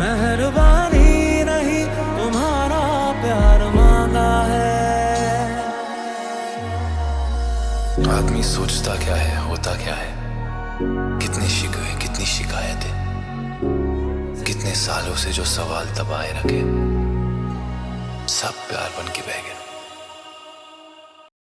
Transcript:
मेहरबानी नहीं, तुम्हारा प्यार मांगा है। आदमी सोचता क्या है, होता क्या है? कितनी शिकवे कितनी शिकायतें कितने सालों से जो सवाल दबाए रखे। सब प्यार बन के बह